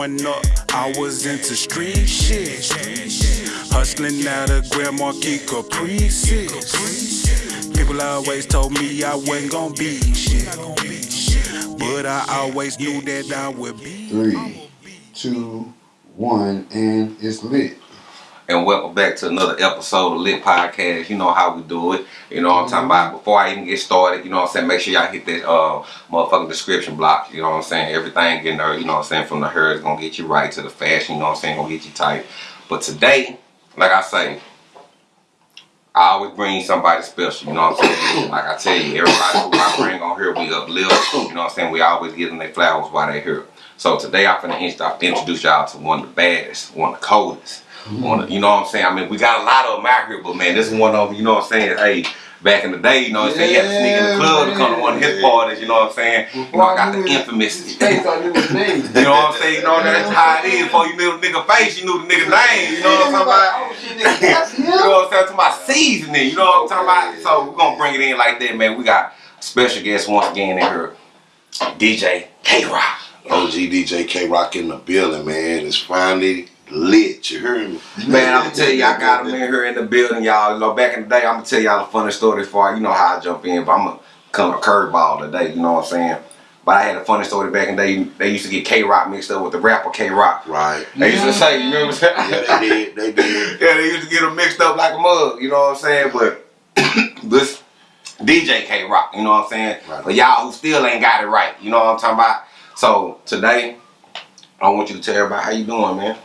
growing up, I was into street shit. Hustling out of Grand Marquis Caprices. People always told me I wasn't gonna be shit. But I always knew that I would be. Three, two, one, and it's lit. And welcome back to another episode of Lit Podcast. You know how we do it. You know what I'm talking about. Before I even get started, you know what I'm saying, make sure y'all hit that uh motherfucking description block. You know what I'm saying? Everything in there, you know what I'm saying, from the hair is gonna get you right to the fashion, you know what I'm saying, gonna get you tight. But today, like I say, I always bring somebody special, you know what I'm saying? Like I tell you, everybody who I bring on here, we uplift, you know what I'm saying? We always give them their flowers while they're here. So today I'm gonna introduce y'all to one of the baddest, one of the coldest. One of, you know what I'm saying? I mean, we got a lot of them out here, but man, this is one of them, you know what I'm saying? Hey, back in the day, you know what I'm saying? You had to sneak in the club to come to one of his parties, you know what I'm saying? You know, I got the infamous. They thought it was me. You know what I'm saying? You know that's how it is. Before you knew the nigga face, you knew the nigga name. You know what I'm talking about? Oh shit, nigga, that's him. You know what I'm saying? To my seasoning. You know what I'm talking about? So we're gonna bring it in like that, man. We got special guest once again in here, DJ K Rock. OG DJ K Rock in the building, man. It's finally lit. You heard me? Man, I'm gonna tell you, I got him in here in the building, y'all. You know, back in the day, I'm gonna tell y'all a funny story before you know how I jump in, but I'm gonna come a curveball today. You know what I'm saying? But I had a funny story back in the day. They used to get K Rock mixed up with the rapper K Rock. Right. They used to say, you remember? Yeah, they did. They did. Yeah, they used to get them mixed up like a mug, you know what I'm saying? But this DJ K Rock, you know what I'm saying? Right. But y'all who still ain't got it right, you know what I'm talking about? So today, I want you to tell everybody how you doing, man.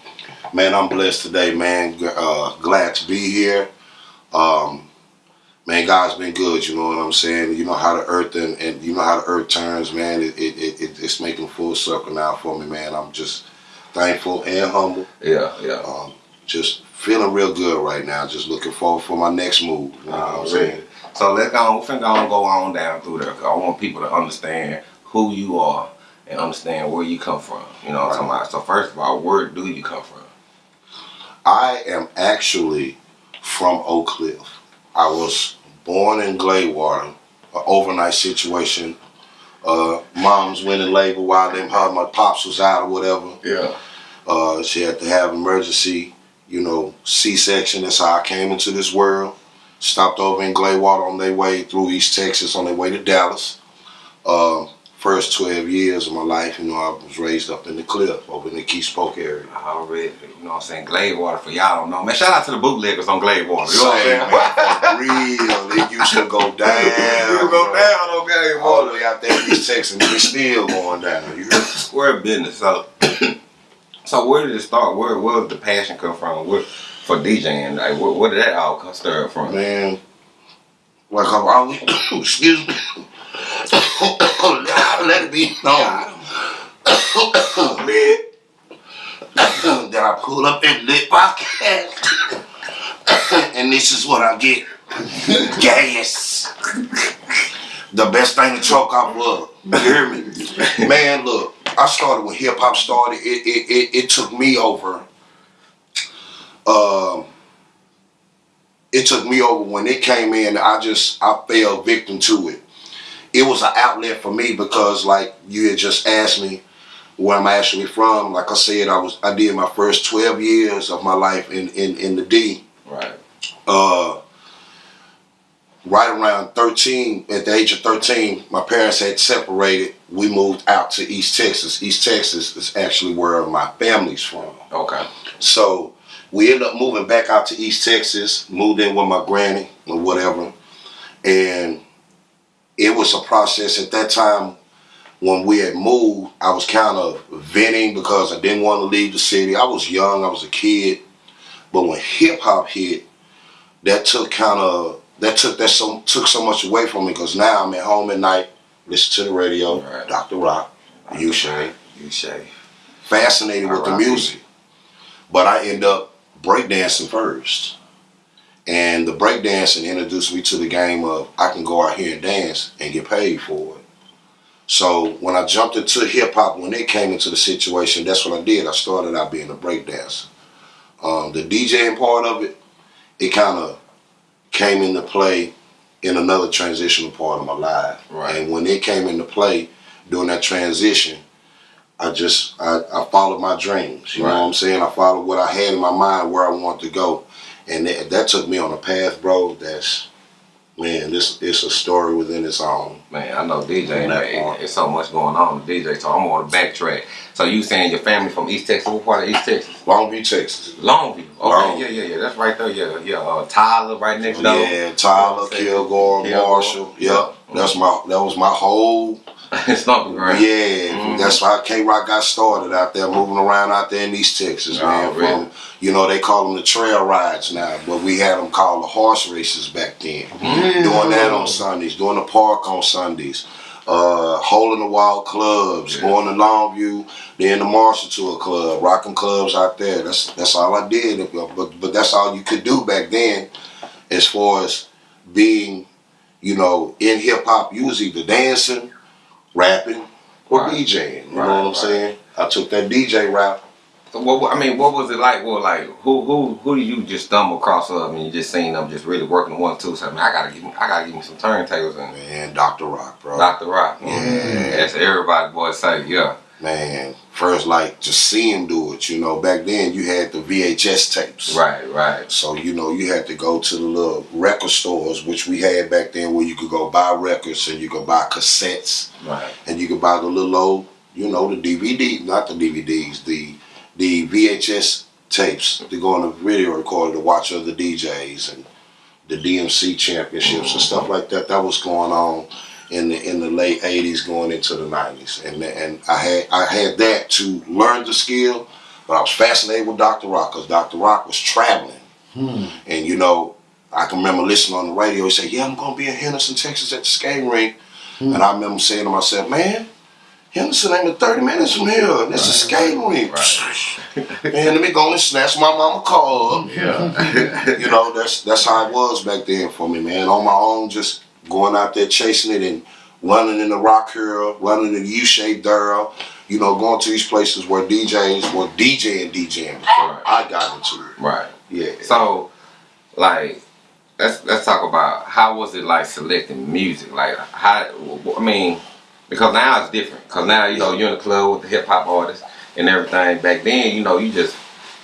Man, I'm blessed today, man. Uh, glad to be here. Um, man, God's been good. You know what I'm saying? You know how the earth and, and you know how the earth turns, man. It, it, it, it- it's making full circle now for me, man. I'm just thankful and humble. Yeah, yeah. Um, just feeling real good right now. Just looking forward for my next move. You know what I'm saying? So let's go on, finna go on, go on down through there. I want people to understand who you are and understand where you come from. You know what I'm talking about? So first of all, where do you come from? I am actually from Oak Cliff. I was born in Gladewater, an overnight situation. Uh, mom's went in labor while them her my pops was out or whatever. Yeah. Uh, she had to have emergency, you know, C-section. That's how I came into this world. Stopped over in Gladewater on their way through East Texas on their way to Dallas. Uh, first 12 years of my life, you know, I was raised up in the cliff over in the Kiest Park area. Already, you know what I'm saying? Gladewater for y'all don't know. Man, shout out to the bootleggers on Gladewater. You know what I'm saying? man, real. It used to go down. You go bro. down on Glade All the water. way out there in East Texas, and it's still going down. You business. So, so where did it start? Where where did the passion come from? Where, for DJing? Like, where, where did that all come from? Man, like I've always, excuse me. Let it be known. that I pull up in lit podcast. and this is what I get. Gas. The best thing to choke off love. You hear me? Man, look, I started when hip hop started. It, it, it, it took me over. Um, it took me over when it came in. I just I fell victim to it. It was an outlet for me because, like you had just asked me, where I'm actually from. Like I said, I was I did my first 12 years of my life in in, in the D. Right. Uh, right around 13, at the age of 13, my parents had separated. We moved out to East Texas. East Texas is actually where my family's from. Okay. So we ended up moving back out to East Texas, moved in with my granny or whatever. And it was a process at that time when we had moved, I was kind of venting because I didn't want to leave the city. I was young, I was a kid. But when hip hop hit, that took kind of that took that so took so much away from me because now I'm at home at night, listen to the radio, Right. Dr. Rock, you Shay You say. fascinated with the music. But I end up breakdancing first. And the breakdancing introduced me to the game of I can go out here and dance and get paid for it. So when I jumped into hip hop, when it came into the situation, that's what I did. I started out being a breakdancer. Um, the DJing part of it, it kind of came into play in another transitional part of my life. Right. And when it came into play during that transition, I just I, I followed my dreams. You know what I'm saying? I followed what I had in my mind where I wanted to go, and that, that took me on a path, bro. That's man, this it's a story within its own. Man, I know DJ, man, it's so much going on with DJ, so I'm on the backtrack. So you saying your family from East Texas? What part of East Texas? Longview, Texas. Longview. Okay, Longview. yeah, yeah, yeah. That's right there. Yeah, yeah. Uh, Tyler, right next door. Yeah, Tyler, Yeah. Kilgore, Kilgore. Marshall. Yep, that's my that was my whole Stomping ground. Yeah, Mhm. that's how K Rock got started out there, moving around out there in East Texas, Oh, man. really? From you know they call them the trail rides now, but we had them called the horse races back then. Doing that on Sundays, doing the park on Sundays, uh, holding the wild clubs, Yeah. going to Longview, then the Marshall Tour Club, rocking clubs out there. That's that's all I did, but but that's all you could do back then, as far as being, you know, in hip hop. You was either dancing, rapping, or Right. DJing. You Right, know what I'm right. saying? I took that DJ route. So what? I mean, what was it like? Well, like who who who did you just stumble across of and you just seen them just really working one two? something? I gotta give me I gotta give me some turntables and Man, Dr. Rock, bro. Dr. Rock. Yeah. That's everybody boy say yeah. Man, first like to see him do it. You know, back then you had the VHS tapes. Right, right. So you know you had to go to the little record stores, which we had back then, where you could go buy records and you could buy cassettes Right. and you could buy the little old, you know, the DVD, not the DVDs, the the VHS tapes to go on the video recorder to watch other DJs and the DMC championships and mm-hmm. stuff like that. That was going on in the in the late '80s, going into the '90s, and and I had I had that to learn the skill, but I was fascinated with Dr. Rock because Dr. Rock was traveling, hmm. and you know. I can remember listening on the radio. He said, "Yeah, I'm gonna be in Henderson, Texas, at the skating rink," hmm. and I remember saying to myself, "Man, Henderson ain't but 30 minutes from here. and It's a skating rink. Man, let me go and snatch my mama car up. Yeah. You know, that's that's how it was back then for me, man. On my own, just going out there chasing it and running in the Rock Hill, running in the U-shaped Durrell, you know, going to these places where DJs were DJing, DJing before Right. I got into it. right. Yeah. So, like, let's let's talk about how was it like selecting music? Like, how? I mean, because now it's different. Because now you know you're in the club with the hip hop artists and everything. Back then, you know, you just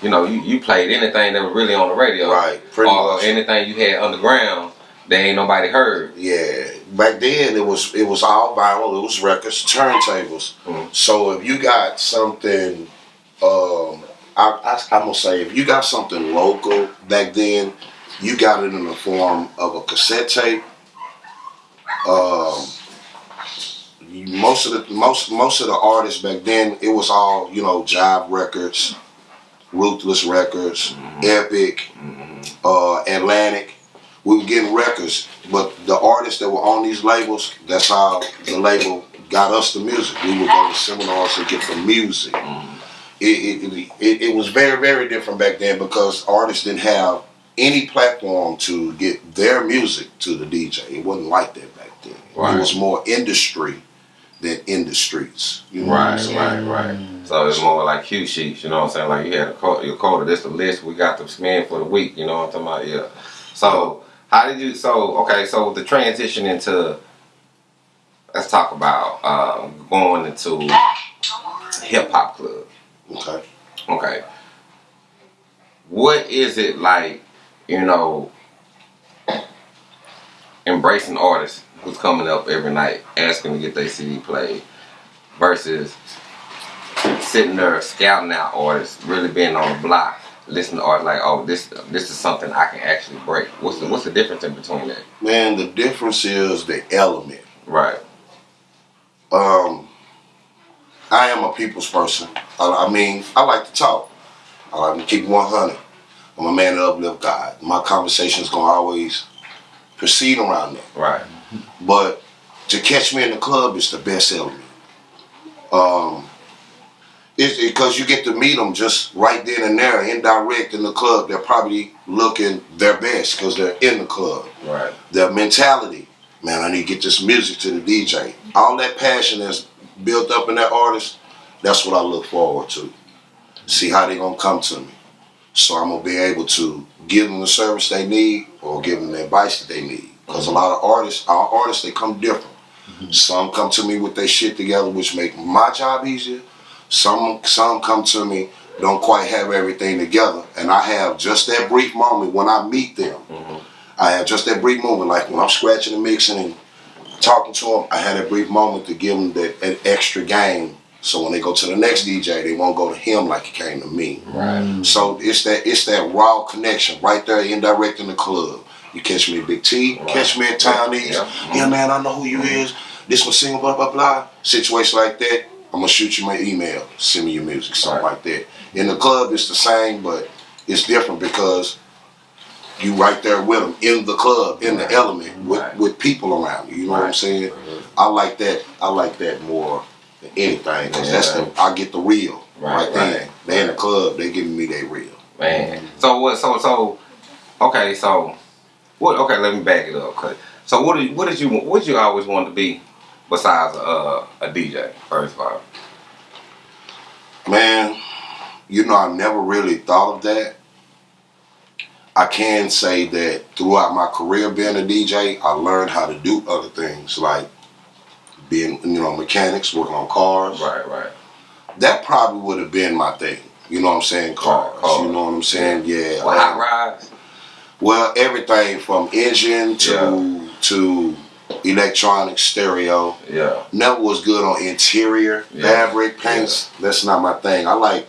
you know you, you played anything that was really on the radio, Right, pretty or much. anything you had underground that ain't nobody heard. Yeah, back then it was it was all vinyl. It was records, turntables. Mhm. So if you got something, um, I, I, I'm gonna say if you got something local back then, you got it in the form of a cassette tape. Um, most of the most most of the artists back then, it was all you know, Jive Records, Ruthless Records, Epic, uh, Atlantic. We were getting records, but the artists that were on these labels, that's how the label got us the music. We would go to seminars to get the music. Mm-hmm. It, it, it, it was very, very different back then because artists didn't have any platform to get their music to the DJ. It wasn't like that back then. Right. It was more industry than in the streets. You know what I'm Right, right, right. Mm. So it's more like cue sheets, you know what I'm saying? Like you had a quote, your quota, this the list, we got the spend for the week, you know what I'm talking about? Yeah. So how did you, so, okay, so the transition into, let's talk about um, going into hip hop club. Okay. Okay. What is it like, you know, embracing artists who's coming up every night asking to get their CD played versus sitting there scouting out artists, really being on the block, listening to artists like, oh, this this is something I can actually break. What's the what's the difference in between that? Man, the difference is the element. Right. Um, I am a people's person. I, I mean, I like to talk. I like to keep 100. I'm a man that uplift God. My conversation's gonna always proceed around that. Right. But to catch me in the club is the best element. Um, it's because you get to meet them just right then and there, indirect in the club. They're probably looking their best because they're in the club. Right. Their mentality, man, I need to get this music to the DJ. All that passion that's built up in that artist, that's what I look forward to. See how they're gonna come to me. So I'm gonna be able to give them the service they need or give them the advice that they need. Because a lot of artists, our artists, they come different. Mm-hmm. Some come to me with their shit together, which make my job easier. Some some come to me don't quite have everything together, and I have just that brief moment when I meet them. Mm-hmm. I have just that brief moment, like when I'm scratching and mixing and talking to them. I had a brief moment to give them that, that extra game, so when they go to the next DJ, they won't go to him like it came to me. Right. Mm. So it's that it's that raw connection right there, indirect in the club. You catch me at Big T, Right. catch me at Town East. Yeah. Yeah. man, I know who you is. This one single, blah blah blah. Situation like that, I'm gonna shoot you my email, send me your music, something Right. like that. In the club, it's the same, but it's different because you right there with them in the club, in the element, with, Right. with people around you. You know what I'm Right. saying? Mm-hmm. I like that. I like that more than anything because that's the I get the real Right, right, then. right, They in the club, they giving me their real. Man. So what? So so. Okay. So what? Okay. Let me back it up. Cause, so what did what did you what did you always want to be besides uh, a DJ? First of all. Man, you know, I never really thought of that. I can say that throughout my career being a DJ, I learned how to do other things like being, you know, mechanics, working on cars. Right. Right. That probably would have been my thing. You know what I'm saying? Cars. cars. You know what I'm saying? Yeah. Well, hot rides. Well, everything from engine to to electronic stereo. Yeah. Never was good on interior Yeah. fabric paints. That's not my thing. I like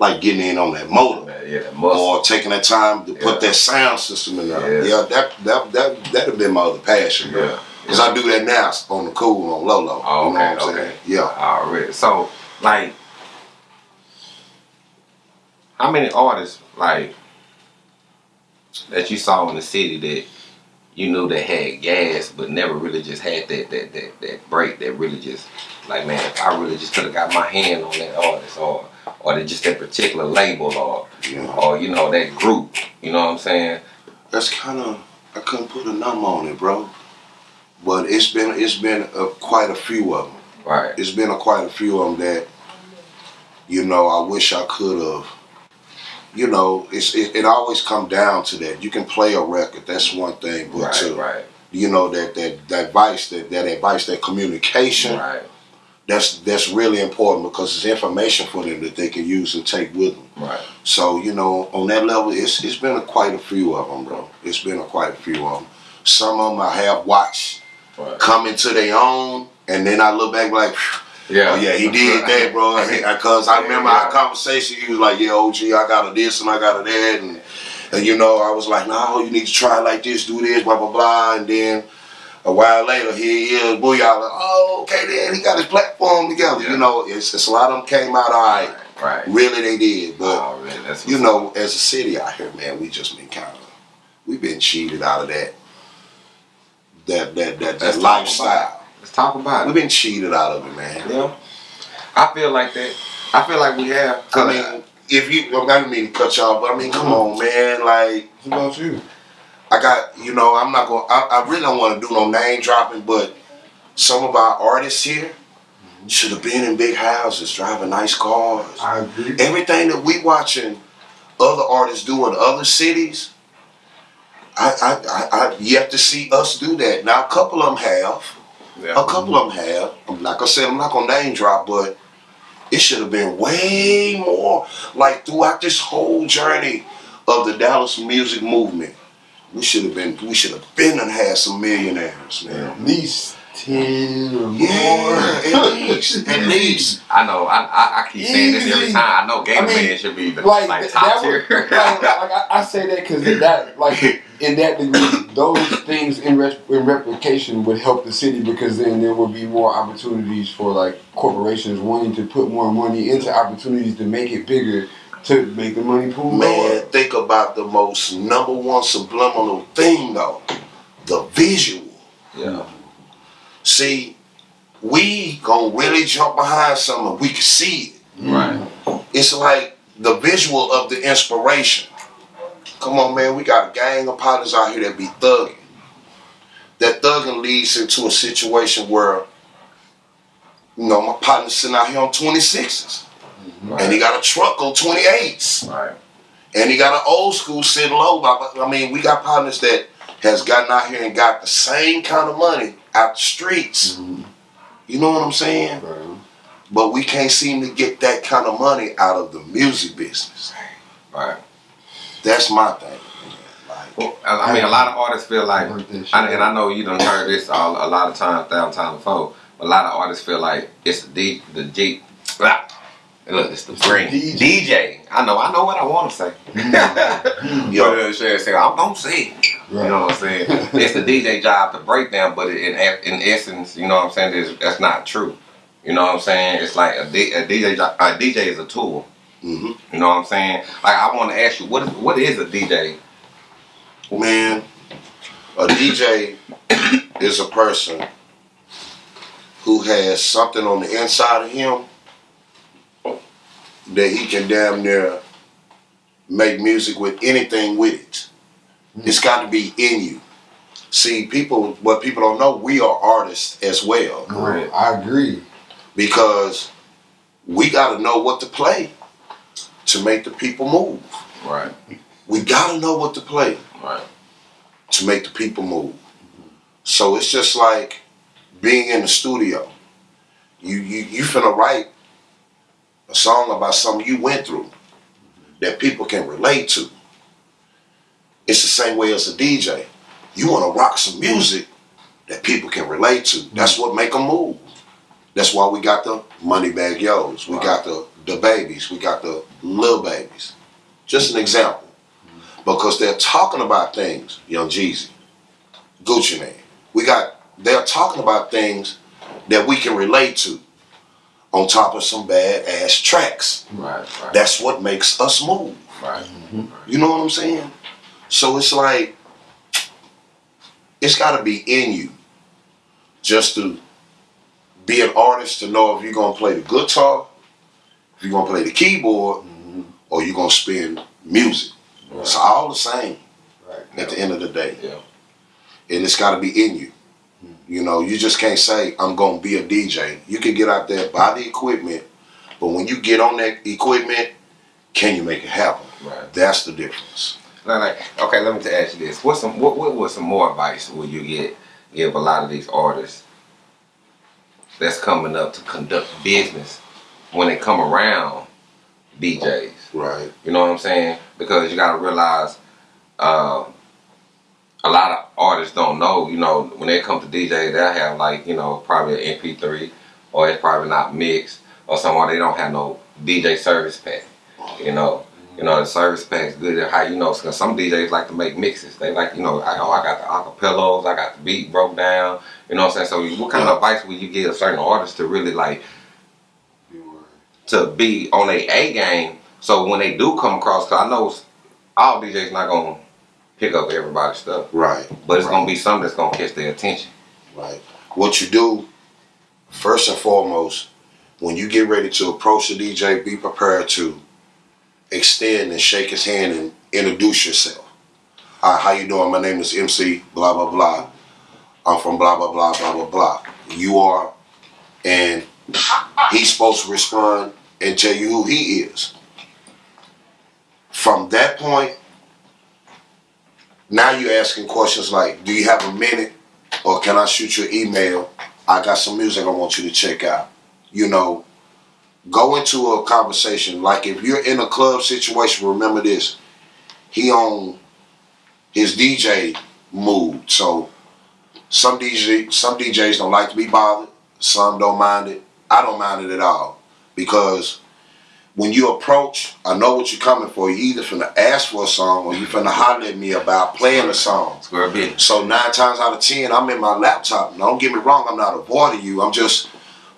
like getting in on that motor yeah. That or taking that time to Yeah. put that sound system in there. Yeah. Yeah, that that that that'd have been my other passion, bro. Yeah. Cause I do that now on the cool on low low. Oh, you know okay, what I'm okay. saying? Yeah. Already. So, like, how many artists like that you saw in the city that you knew that had gas, but never really just had that that that that break that really just like, man, if I really just could have got my hand on that artist, or or that just that particular label, or Yeah. or you know that group, you know what I'm saying? That's kind of I couldn't put a number on it, bro. But it's been it's been uh, quite a few of them. Right. It's been a, quite a few of them that, you know, I wish I could have. You know, it's it, it always come down to that. You can play a record, that's one thing, but Right. to Right. you know that that that advice, that that advice, that communication, Right. that's that's really important because it's information for them that they can use and take with them. Right. So you know, on that level, it's it's been a, quite a few of them, bro. It's been a, quite a few of them. Some of them I have watched Right. come into their own, and then I look back like, Yeah. oh yeah, he did that, bro. Because I remember Yeah. our conversation. He was like, yeah, OG, I got a this and I got a that, and and you know, I was like, no, you need to try it like this, do this, blah blah blah, and then. A while later, here he is, booyah, like, oh, okay, then he got his platform together. Yeah. You know, it's, it's a lot of them came out all right. Right. Really, they did. But oh, Already. That's you know, as a city out here, man, we just been kind of, we've been cheated out of that, that that that, that talk lifestyle. Let's talk about it. We've been cheated out of it, man. Yeah. I feel like that. I feel like we have. I mean, if you, I didn't mean to cut y'all, but I mean, come on, man. Like, What about you? I got, you know, I'm not going. to I really don't want to do no name dropping, but some of our artists here mm-hmm. should have been in big houses, driving nice cars. I agree. everything that we watching other artists do in other cities, I I, I, I yet to see us do that. Now a couple of them have, yeah. a couple of them have. I'm- Like I said, I'm not gonna name drop, but it should have been way more. Like throughout this whole journey of the Dallas music movement, we should have been we should have been and had some millionaires, man. At least ten or more. Yeah, at least, at least. I know. I, I, I keep saying this every time. I know Gator I mean, Man should be the, like, like, top tier. like, like I, I say that because that like in that degree those things in, res- in replication would help the city because then there would be more opportunities for like corporations wanting to put more money into opportunities to make it bigger to make the money pool Man, lower. think about the most number one subliminal thing though. The visual. yeah. See, we gonna really jump behind something. We can see it. Right. It's like the visual of the inspiration. Come on, man. We got a gang of partners out here that be thugging. That thugging leads into a situation where, you know, my partner's sitting out here on 26s. Right. And he got a truck on 28s. right. And he got an old school sitting low. But I mean, we got partners that has gotten out here and got the same kind of money out the streets. Mhm. You know what I'm saying? Bro. but we can't seem to get that kind of money out of the music business. Right. That's my thing. Like, Well, I I mean, a lot of artists feel like, Work that shit I, and I know you done heard this all, a lot of times downtown before. A lot of artists feel like it's the D, the G. Blah. Look, it's the green DJ. DJ. I know, I know what I want to say. yo, But uh, shit, say, I'm gonna say it. You know what I'm saying? it's the DJ job to break down, but in in essence, you know what I'm saying? That's, that's not true. You know what I'm saying? It's like a, D, a DJ. A DJ is a tool. hmm You know what I'm saying? Like I want to ask you, what is what is a DJ? man, a DJ is a person who has something on the inside of him that he can damn near make music with anything with it. It's got to be in you. See, people, what people don't know, we are artists as well No, I agree. because we got to know what to play to make the people move. Right. We got to know what to play. Right. to make the people move. So it's just like being in the studio. You you you finna write a song about something you went through that people can relate to. It's the same way as a DJ. You want to rock some music that people can relate to. That's what make them move. That's why we got the Moneybagg Yos. We Right. got the the babies. We got the little babies. Just an example because they're talking about things, Young Jeezy, Gucci Mane. We got they're talking about things that we can relate to on top of some bad ass tracks. Right. Right. That's what makes us move. right. You know what I'm saying? So it's like it's gotta be in you just to be an artist to know if you're gonna play the guitar, if you're gonna play the keyboard, mm-hmm. or you're gonna spin music. It's all the same Right. at the end of the day. Yeah. And it's got to be in you. Mm-hmm. You know, you just can't say, I'm going to be a DJ. You can get out there, buy the equipment, but when you get on that equipment, can you make it happen? Right. That's the difference. Like, like, okay, let me to ask you this: What's some what what was some more advice would you get give a lot of these artists that's coming up to conduct business when they come around DJs? Right. You know what I'm saying? Because you got to realize, um, a lot of artists don't know. You know, when they come to DJ, they'll have like you know probably an MP3, or it's probably not mixed, or somewhere they don't have no DJ service pack. You know, you know the service pack's good at how you know. Cause some DJs like to make mixes. They like you know, I, oh, I got the acapellas, I got the beat broke down. You know what I'm saying? So, what kind of advice would you give certain artists to really like to be on a A game. So when they do come across, cause I know all DJs not gonna pick up everybody's stuff, Right. but it's gonna be something that's gonna catch their attention. Right. What you do, first and foremost, when you get ready to approach the DJ, be prepared to extend and shake his hand and introduce yourself. Hi, how you doing? My name is MC, blah, blah, blah. I'm from blah, blah, blah, blah, blah, blah. You are, and he's supposed to respond and tell you who he is. From that point, now you're asking questions like, do you have a minute? or can I shoot you an email? I got some music I want you to check out. You know, go into a conversation. Like if you're in a club situation, remember this. He on his DJ mood. So some DJ some DJs don't like to be bothered. Some don't mind it. I don't mind it at all. Because when you approach, I know what you're coming for. You either finna ask for a song or you finna holler at me about playing a song. So nine times out of ten, I'm in my laptop. Now, don't get me wrong, I'm not avoiding you. I'm just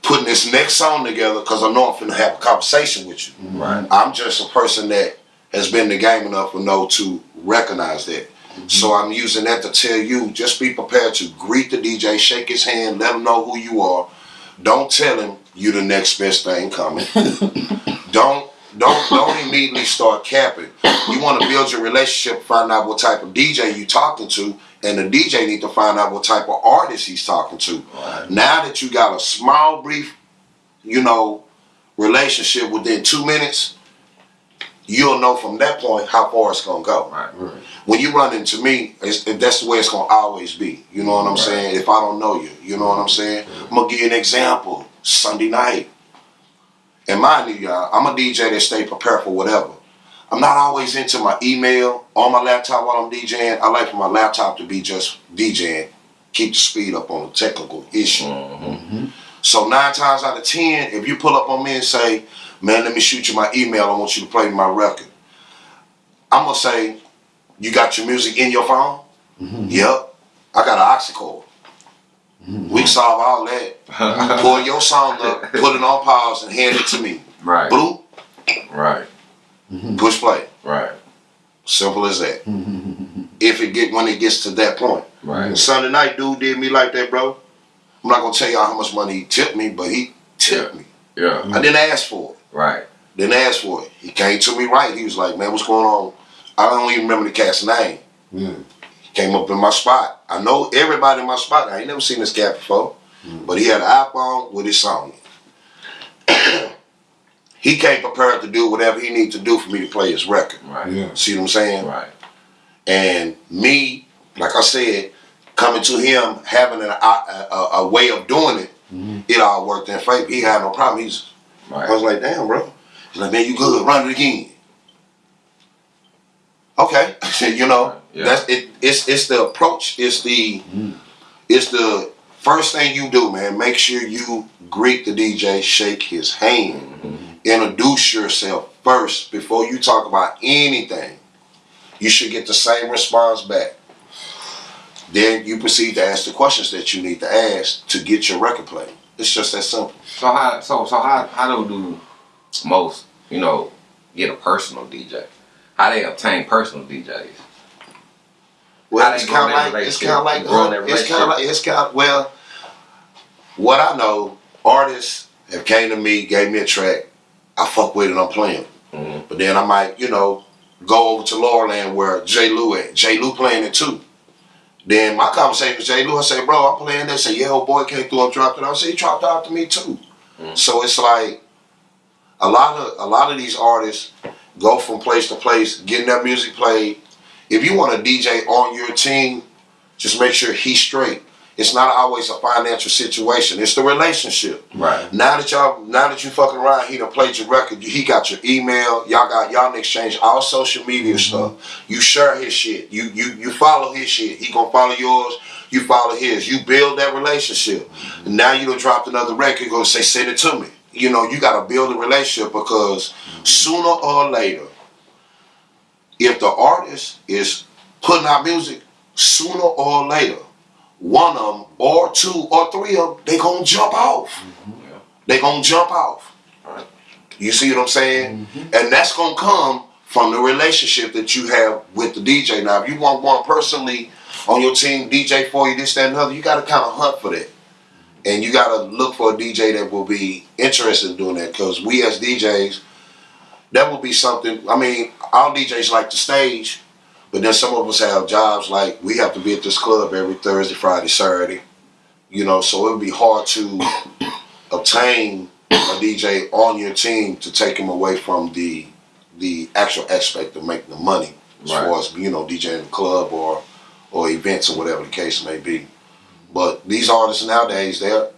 putting this next song together because I know I'm finna have a conversation with you. Right. I'm just a person that has been in the game enough to know to recognize that. Mm-hmm. So I'm using that to tell you, just be prepared to greet the DJ, shake his hand, let him know who you are. Don't tell him you the next best thing coming. don't don't don't immediately start capping. You want to build your relationship, find out what type of DJ you talking to, and the DJ need to find out what type of artist he's talking to. Now that you got a small, brief, you know, relationship within two minutes, you'll know from that point how far it's gonna go. Right. Right. When you run into me, it's, that's the way it's gonna always be. You know what I'm Right. saying? If I don't know you, you know what I'm saying? I'm gonna give you an example. Sunday night, and mind you, y'all, I'm a DJ that stay prepared for whatever. I'm not always into my email on my laptop while I'm DJing. I like for my laptop to be just DJing, keep the speed up on the technical issue. Mm-hmm. So nine times out of ten, if you pull up on me and say, "Man, let me shoot you my email. I want you to play my record," I'm gonna say, "You got your music in your phone?" Yep. I got an aux cord. We solve all that. Pull your song up, put it on pause, and hand it to me. Right. Blue, Right. Mm-hmm. push play. Right. Simple as that. if it get when it gets to that point. Right. Sunday night, dude did me like that, bro. I'm not gonna tell y'all how much money he tipped me, but he tipped me. Yeah. I didn't ask for it. Right. Didn't ask for it. He came to me right. He was like, "Man, what's going on?" I don't even remember the cat's name. Yeah. He came up in my spot. I know everybody in my spot. I ain't never seen this cat before, mm. but he had an iPhone with his song. in. he came prepared to do whatever he needed to do for me to play his record. Right. Yeah. See what I'm saying? Right. And me, like I said, coming to him having an, a, a, a way of doing it, mm-hmm. it all worked in favor. He had no problem. He's right. I was like, damn, bro. He's like, man, you good. Run it again. Okay. you know, Yeah. that's it. It's it's the approach. It's the mm-hmm. it's the first thing you do, man. Make sure you greet the DJ, shake his hand, mm-hmm. Introduce yourself first before you talk about anything. You should get the same response back. Then you proceed to ask the questions that you need to ask to get your record played. It's just that simple. So how so so how how do do most you know get a personal DJ? How they obtain personal DJs? Well, it's kind of like it's kind of like it's kind of like it's kind of well. What I know, artists have came to me, gave me a track, I fuck with it, I'm playing. Mhm. But then I might, you know, go over to Laurelland where J. Lou at. J. Lou playing it too. Then my conversation with J. Lou, I say, bro, I'm playing this. Say, yeah, old boy came through and dropped it. I say, he dropped out to me too. Mhm. So it's like a lot of a lot of these artists go from place to place, getting their music played. If you want a DJ on your team, just make sure he's straight. It's not always a financial situation. It's the relationship. Right. Now that y'all, now that you fucking around, he done played your record. He got your email. Y'all got y'all exchange all social media mm-hmm. stuff. You share his shit. You you you follow his shit. He gonna follow yours. You follow his. You build that relationship. And now you done dropped another record. Gonna say send it to me. You know you gotta build a relationship because mm-hmm. sooner or later, if the artist is putting out music, sooner or later, one of them or two or three of them, they gonna jump off. Mm-hmm. They gonna jump off. Right. You see what I'm saying? Mm-hmm. And that's gonna come from the relationship that you have with the DJ. Now, if you want one personally on your team, DJ for you, this, that, and the other, you gotta kind of hunt for that. And you gotta look for a DJ that will be interested in doing that. Because we as DJs, that will be something. I mean, all DJs like the stage, but then some of us have jobs like we have to be at this club every Thursday, Friday, Saturday. You know, so it would be hard to obtain a DJ on your team to take him away from the the actual aspect of making the money, as Right. far as you know, DJing the club or or events or whatever the case may be. But these artists nowadays, they're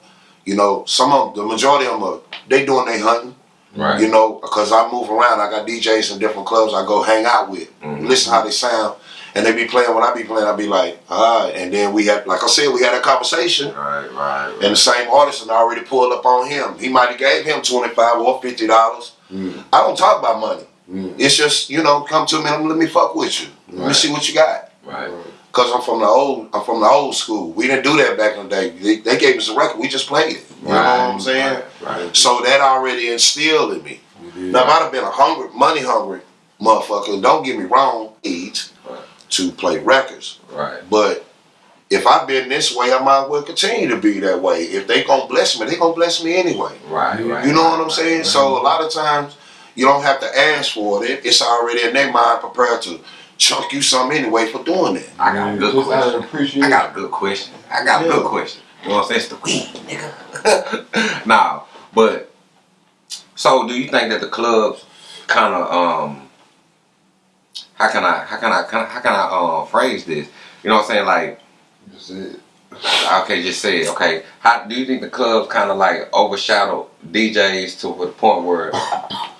you know, some of the majority of them are they doing their hunting. Right. You know, because I move around, I got DJs in different clubs I go hang out with, Mhm. listen how they sound, and they be playing when I be playing. I be like, all right, and then we had, like I said, we had a conversation. Right. Right. right. And the same artist had already pulled up on him. He might have gave him twenty five or fifty dollars. Mm. I don't talk about money. Mm. It's just you know, come to me and let me fuck with you. Let me see what you got. right. Cause I'm from the old, I'm from the old school. We didn't do that back in the day. They, they gave us a record, we just played it. You know what I'm saying? Right. right. So that already instilled in me. Now, if I'd have been a hungry, money hungry motherfucker, don't get me wrong, eat Right. to play records. Right. But if I've been this way, I might well continue to be that way. If they gonna bless me, they gonna bless me anyway. Right. Right. You know what I'm right, saying? right. So a lot of times you don't have to ask for it. It's already in their mind prepared to chunk you some anyway for doing it. I got a good Just out of question. I got a good question. I got a good question. You know what I'm saying? It's the weed, nigga. nah, but so do you think that the clubs kind of um how can I how can I how can I uh, phrase this? You know what I'm saying? Like That's it. okay, just say it. Okay, how do you think the clubs kind of like overshadow DJs to the point where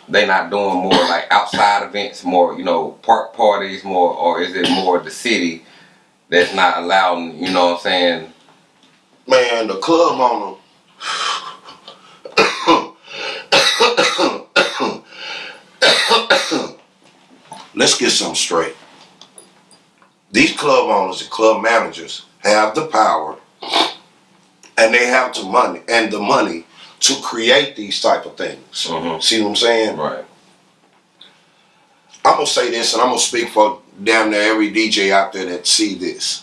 they not doing more like outside events, more you know park parties, more, or is it more the city that's not allowing? You know what I'm saying? Man, the club owner. Let's get something straight. These club owners and club managers have the power and they have the money and the money to create these type of things. Mhm. See what I'm saying? Right. I'm gonna say this, and I'm gonna speak for damn near every DJ out there that see this.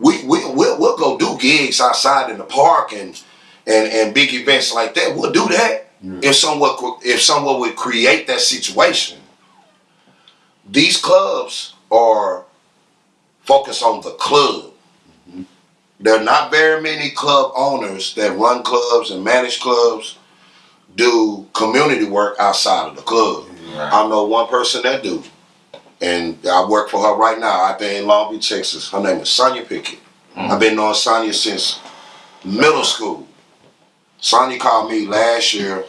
We we we'll, we'll go do gigs outside in the park and and and big events like that. We'll do that if someone if someone would create that situation. These clubs are focused on the club. Mm-hmm. There are not very many club owners that run clubs and manage clubs do community work outside of the club. Right. I know one person that do, and I work for her right now out there in Longview, Texas. Her name is Sonia Pickett. Mm-hmm. I've been knowing Sonia since middle school. Sonia called me last year,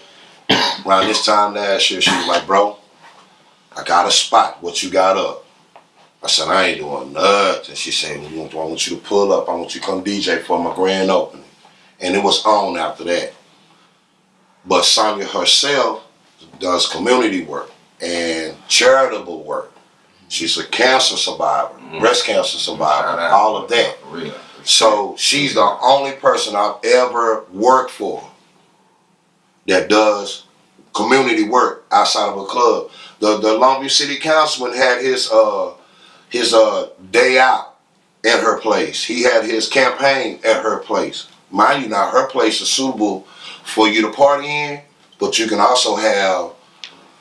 around this time last year. She was like, "Bro, I got a spot. What you got up?" I said, "I ain't doing nothing." She said, "I want- I want you to pull up. I want you to come DJ for my grand opening," and it was on after that. But Sonia herself does community work and charitable work. She's a cancer survivor, breast cancer survivor, out. all of that. For real. So she's the only person I've ever worked for that does community work outside of a club. The the Longview City Councilman had his uh his uh day out at her place. He had his campaign at her place. Mind you now her place is suitable for you to party in, but you can also have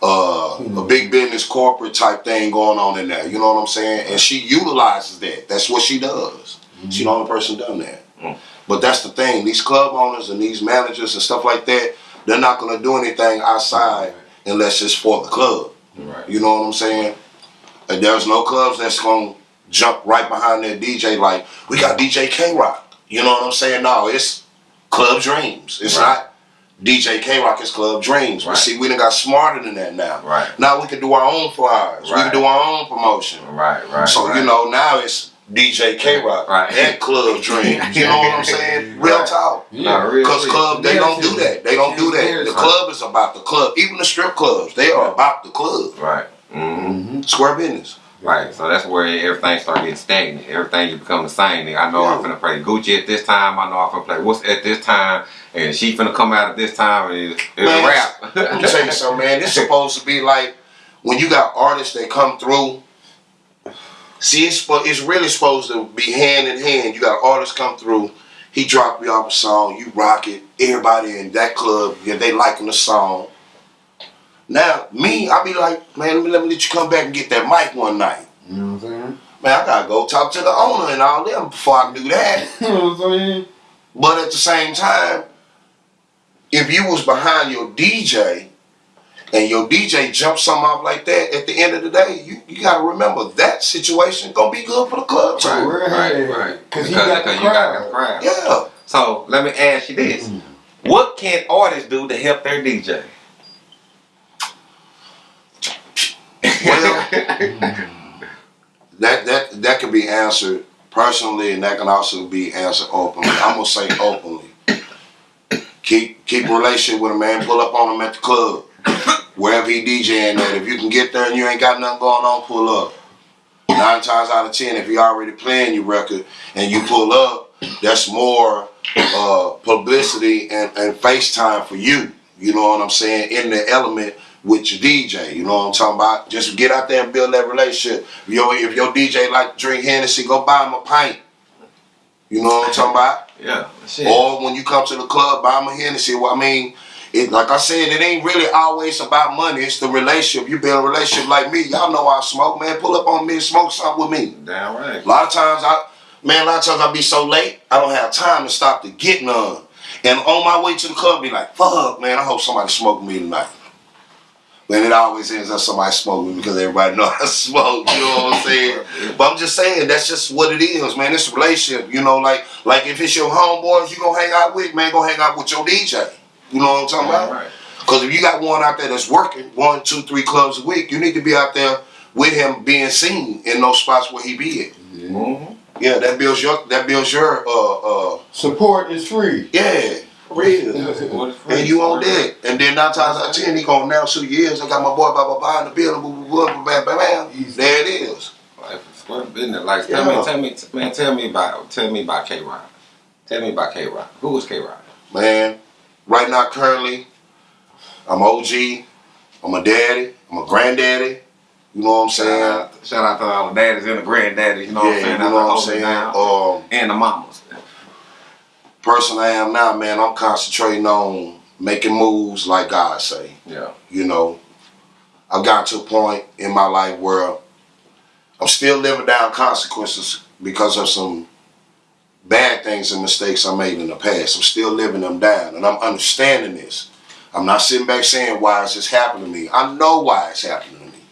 uh, a big business corporate type thing going on in there. You know what I'm saying? And she utilizes that. That's what she does. She's the only person done that. Mm. But that's the thing. These club owners and these managers and stuff like that, they're not gonna do anything outside unless it's for the club. Right. You know what I'm saying? And there's no clubs that's gonna jump right behind their DJ like we got DJ K Rock. You know what I'm saying? No, it's Club Dreams. It's Right. not DJ K Rock. It's Club Dreams. Right. But see, we done got smarter than that now. Right. Now we can do our own flyers. Right. We can do our own promotion. Right. Right. So right. you know now it's DJ K Rock Right. and Club Dreams. You know what I'm saying? Real Right. talk. Real Because club, they don't do that. They don't do that. The club is about the club. Even the strip clubs, they are about the club. Right. Mm-hmm. Square business. Right. So that's where everything start getting stagnant. Everything you become the same. Nigga. I know I'm Yeah. finna play Gucci at this time. I know I'm finna play what's at this time, and she finna come out at this time, and it's, it's Man, a wrap. Let me tell you something, man. It's supposed to be like when you got artists that come through. See, it's it's really supposed to be hand in hand. You got artists come through. He drop you off a song, you rock it. Everybody in that club, yeah, they liking the song. Now, me, I be like, man, let me, let me let you come back and get that mic one night. You know what I'm saying? Man, I gotta go talk to the owner and all them before I can do that. You know what I'm saying? But at the same time, if you was behind your DJ and your DJ jumped something off like that, at the end of the day, you, you gotta remember that situation gonna be good for the club too. Right, Right, right, right. right. 'Cause Because he got the because you got crowd. the crowd. Yeah. So let me ask you this: mm-hmm. What can artists do to help their DJ? Well, that that that can be answered personally, and that can also be answered openly. I'm gonna say openly. Keep keep a relationship with a man. Pull up on him at the club, wherever he DJing at. If you can get there and you ain't got nothing going on, pull up. Nine times out of ten, if he already playing your record and you pull up, that's more uh, publicity and, and FaceTime for you. You know what I'm saying? In the element with your DJ. You know what I'm talking about? Just get out there and build that relationship. If your, if your DJ like to drink Hennessy, go buy him a pint. You know what I'm talking about? Yeah, shit. Or when you come to the club, buy him a Hennessy. Well, I mean, it like I said, it ain't really always about money. It's the relationship. You build a relationship like me. Y'all know I smoke, man. Pull up on me and smoke something with me. Damn right. A lot of times I man, a lot of times I be so late, I don't have time to stop to get none. And on my way to the club, be like, fuck, man, I hope somebody smoke me tonight. But it always ends up somebody smoking because everybody know I smoke. You know what I'm saying? But I'm just saying that's just what it is, man. It's a relationship. You know, like like if it's your homeboys you gonna hang out with, man, go hang out with your DJ. You know what I'm talking about? Right. Because if you got one out there that's working one, two, three clubs a week, you need to be out there with him being seen in those spots where he be at. Mm-hmm. Yeah, that builds your that builds your uh uh Support is free. yeah real. Is? And you on that. And then nine times out of ten, he gonna announce two years. I got my boy blah blah blah in the building, blah blah blah, blah, blah, blah. There it is. Like square business. Like Yeah. tell me, tell me, man, tell me about, tell me about K Rock. Tell me about K Rock. Who is K Rock? Man, right now currently, I'm OG, I'm a daddy, I'm a granddaddy. You know what I'm Shout saying? out, shout out to all the daddies and the granddaddies. You know what I'm saying? you know what I'm saying? Um, and the mamas. Person I am now, man, I'm concentrating on making moves like God say. Yeah. You know, I've gotten to a point in my life where I'm still living down consequences because of some bad things and mistakes I made in the past. I'm still living them down, and I'm understanding this. I'm not sitting back saying why is this happening to me. I know why it's happening to me.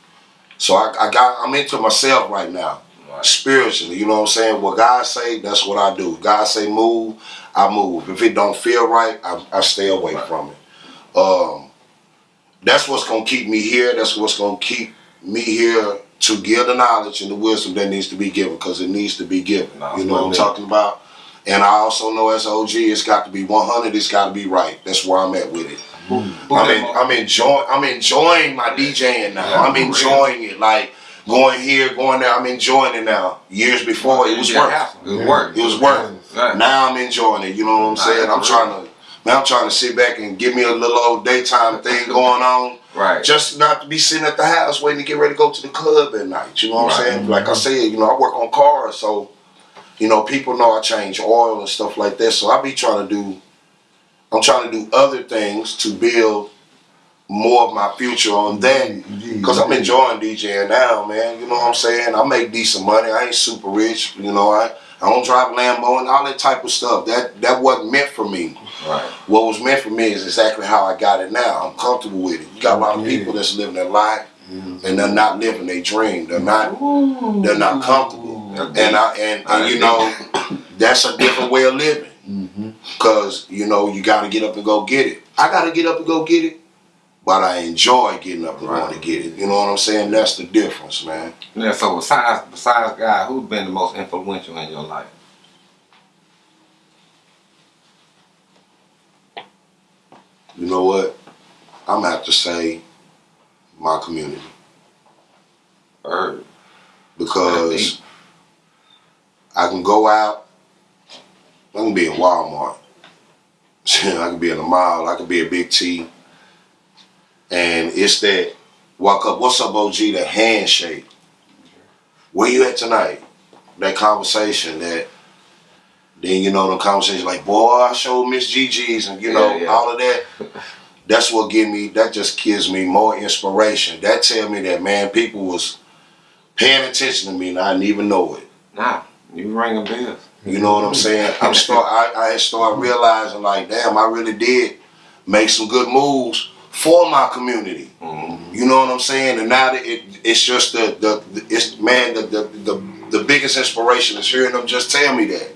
So I, I got I'm into myself right now. Spiritually. You know what I'm saying? What God say, that's what I do. God say move, I move. If it don't feel right, I, I stay away Right. from it. Um, that's what's gonna keep me here. That's what's gonna keep me here to give the knowledge and the wisdom that needs to be given because it needs to be given. No, you know what I'm talking about? And I also know as OG, it's got to be 100. It's got to be right. That's where I'm at with it. I'm, in, I'm enjoying. I'm enjoying my DJing now. Yeah, I'm enjoying it. Like going here, going there. I'm enjoying it now. Years before, it was Yeah, work. It was work. It was work. Right. Now I'm enjoying it. You know what I'm saying? I'm trying to. Man, I'm trying to sit back and give me a little old daytime thing going on. Right. Just not to be sitting at the house waiting to get ready to go to the club at night. You know what Right. I'm saying? Like I mm-hmm. said, you know, I work on cars, so you know, people know I change oil and stuff like that. So I be trying to do. I'm trying to do other things to build more of my future on that. Mm-hmm. Cause I'm enjoying DJing now, man. You know what I'm saying? I make decent money. I ain't super rich. You know, I, I don't drive Lambo and all that type of stuff. That that wasn't meant for me. Right. What was meant for me is exactly how I got it now. I'm comfortable with it. You got a lot of Yeah. people that's living their life mm-hmm. and they're not living their dream. They're not they're not comfortable. Mm-hmm. And I and, and you know, that's a different way of living. Mm-hmm. Cause you know, you gotta get up and go get it. I gotta get up and go get it, but I enjoy getting up and going to get it. You know what I'm saying? That's the difference, man. Yeah, so besides besides God, who's been the most influential in your life? You know what? I'm gonna have to say my community. Herb. because I can go out. I can be in Walmart. I can be in the mall. I can be at Big T. And it's that walk up, what's up, OG? the handshake. Where you at tonight? That conversation. That then you know the conversation like, boy, I showed Miss GG's and you know Yeah, yeah. all of that. That's what give me. That just gives me more inspiration. That tell me that man, people was paying attention to me and I didn't even know it. Nah, you ringing bells. You know what I'm saying? I'm start. I, I had started realizing like, damn, I really did make some good moves for my community. Mm-hmm. You know what I'm saying? And now that it, it's just the, the, the it's man the, the the the biggest inspiration is hearing them just tell me that.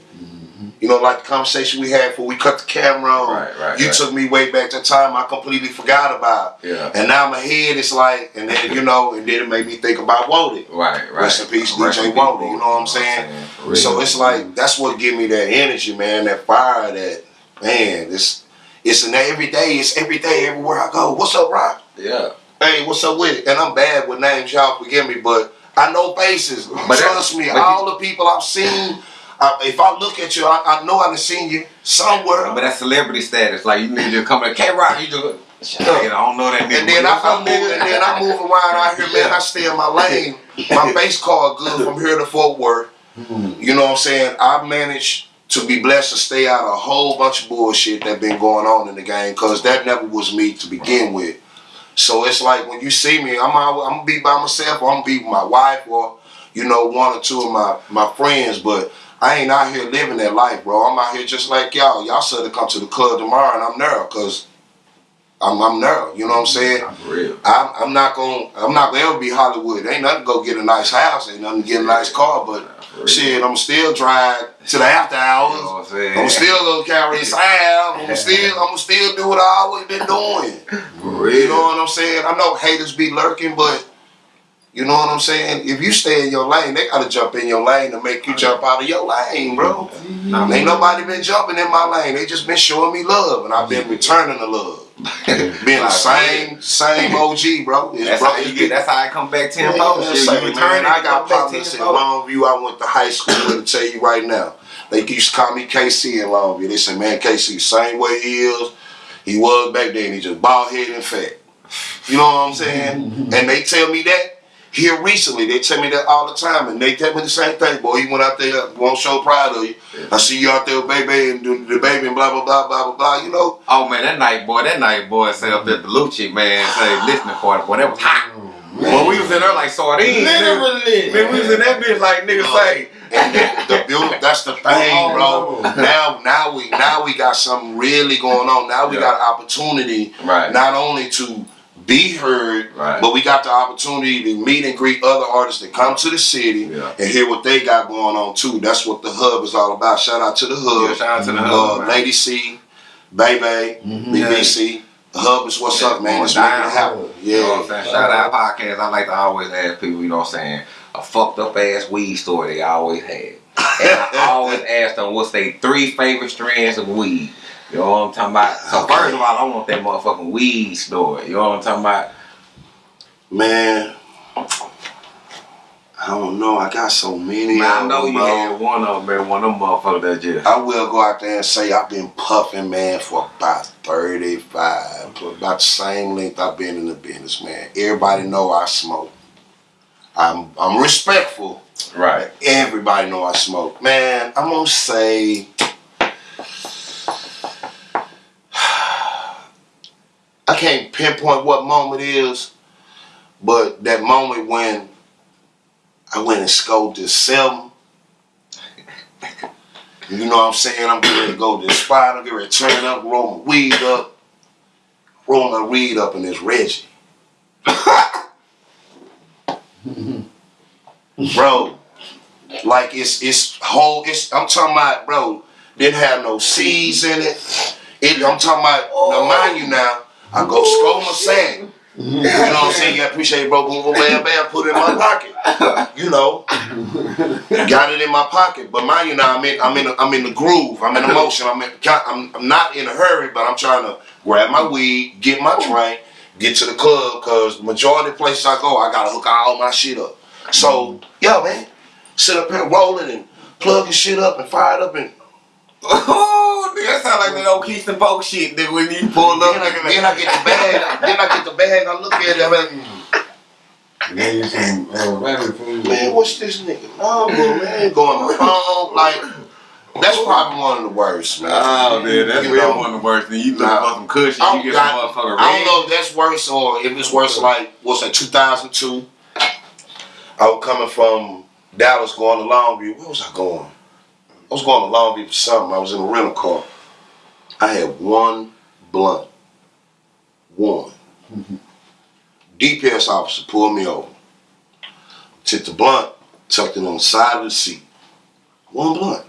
You know, like the conversation we had before we cut the camera on. Right, right, You right. took me way back to time I completely forgot about. Yeah. And now my head is like, and then you know, and then it made me think about Wody. Right, right. Rest in peace, Rest DJ Wody, you know what I'm saying? Real. So it's like that's what give me that energy, man, that fire, that man. It's it's in every day. It's every day, everywhere I go. What's up, Rock? Yeah. Hey, what's up with it? And I'm bad with names, y'all forgive me, but I know faces. But Trust me, all the people I've seen. I, if I look at you, I, I know I've seen you somewhere. But that's celebrity status. Like you need to come to K Rock, you just I don't know that nigga. And then I, I move, and then I move around out here, man. I stay in my lane. My base card good from here to Fort Worth. Hmm. You know what I'm saying? I managed to be blessed to stay out of a whole bunch of bullshit that been going on in the game, cause that never was me to begin with. So it's like when you see me, I'm I'm gonna be by myself, or I'm gonna be with my wife, or you know one or two of my my friends, but. I ain't out here living that life, bro. I'm out here just like y'all. Y'all said to come to the club tomorrow, and I'm there, cause I'm, I'm there. You know what I'm mm-hmm. saying? Nah, For real. I'm, I'm not gonna I'm not gonna ever be Hollywood. Ain't nothing to go get a nice house, ain't nothing to get a nice car, but Nah, real. shit, I'm still drive to the after You know hours. what I'm saying? I'm still gonna carry Sam. I'm still I'm still do what I always been doing. For You know what I'm saying? I know haters be lurking, but you know what I'm saying? If you stay in your lane, they gotta jump in your lane to make you jump out of your lane, bro. Nah, Ain't nobody been jumping in my lane. They just been showing me love, and I've been returning the love. Being the same, same OG, bro. It's That's bro, how you get. That's how I come back yeah, tenfold. yeah, you man, I got partners in. Longview. I went to high school. To tell you right now, they used to call me KC in Longview. They say, man, KC, same way he is, he was back then. He just bald headed and fat. You know what I'm saying? and they tell me that here recently. They tell me that all the time, and they tell me the same thing. Boy, you went out there, won't show pride of you. I see you out there with baby and the, the baby and blah blah blah blah blah blah. You know. Oh man, that night boy, that night boy set up at the Lucci man, say listening party, boy, that was hot. Oh, when we was in there like sardines, nigga. Literally. Man, we was in that bitch like niggas say. And the, the build, that's the oh, thing, oh, bro. Now, now we, now we got something really going on. Now we Yeah. got an opportunity, Right. not only to be heard, Right. but we got the opportunity to meet and greet other artists that come to the city Yeah. and hear what they got going on too. That's what the hub is all about. Shout out to the hub, Yeah, shout out to the uh, hub, man. Lady C, Baby, BBC. The hub is what's Yeah, up, man. It's making it happen. You know what I'm Yeah. saying? Shout out podcast. I like to always ask people, you know what I'm saying, a fucked up ass weed story they always had. And I always ask them what's their three favorite strands of weed. You know what I'm talking about? So Okay. first of all, I want that motherfucking weed story. You know what I'm talking about? Man, I don't know. I got so many. Man, I know you bro. had one of them, man. One of them motherfuckers that just. I will go out there and say I've been puffing, man, for about 35, about the same length I've been in the business, man. Everybody know I smoke. I'm I'm respectful. Right. Everybody know I smoke. Man, I'm gonna say I can't pinpoint what moment is, but that moment when I went and scoped this seven. You know what I'm saying? I'm getting ready to go to the spot. I'm getting ready to turn up, roll my weed up, roll my weed up, and it's Reggie. bro, like it's it's whole. It's I'm talking about, bro. Didn't have no seeds in it. it I'm talking about. Now, mind you, now I go scope my sand. You know what I'm saying? You appreciate it, bro. Boom, boom, bam, bam. Put it in my pocket. You know, got it in my pocket. But mind you, now I'm in, I'm in, I'm in the groove. I'm in the motion. I'm, in, I'm, I'm not in a hurry, but I'm trying to grab my weed, get my drink, get to the club. Cause the majority of places I go, I gotta hook all my shit up. So, yo, man, sit up here rolling and plugging shit up and fire it up and Oh, nigga, that sound like that old Keystone Polk shit, nigga, when you pull up. then I, nigga, then I get the bag. then I get the bag. I look at it. I'm like, Gave you some uh, man, what's this nigga number, man? Go on my phone. Like, that's probably one of the worst, man. Oh, man, that's You real know? one of the worst things. You look Nah. for some cushion, I you get some got- motherfucker I don't know if that's worse or if it's worse like, what's that, 2002? I was coming from Dallas going to Longview. Where was I going? I was going to Longview for something. I was in a rental car. I had one blunt. One. Mm-hmm. DPS officer pulled me over. Took the blunt, tucked it on the side of the seat. One blunt.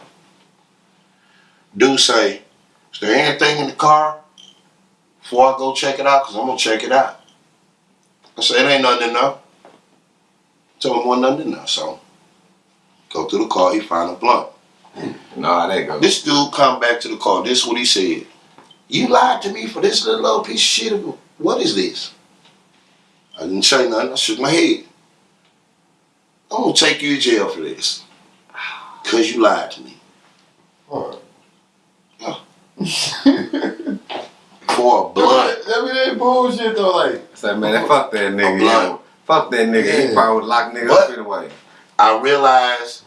Dude say, is there anything in the car before I go check it out? Because I'm going to check it out. I said, it ain't nothing in there. Told him, wasn't nothing in there. So, go to the car, he find a blunt. Nah, that goes. This dude come back to the car. This is what he said. You lied to me for this little old piece of shit. What is this? I didn't say nothing. I shook my head. I'm gonna take you to jail for this. Cause you lied to me. Alright. For a blunt. I mean, that bullshit though. Like, Say, man, fuck that nigga. A Fuck that nigga. He Yeah. probably would lock nigga But- up anyway. I realized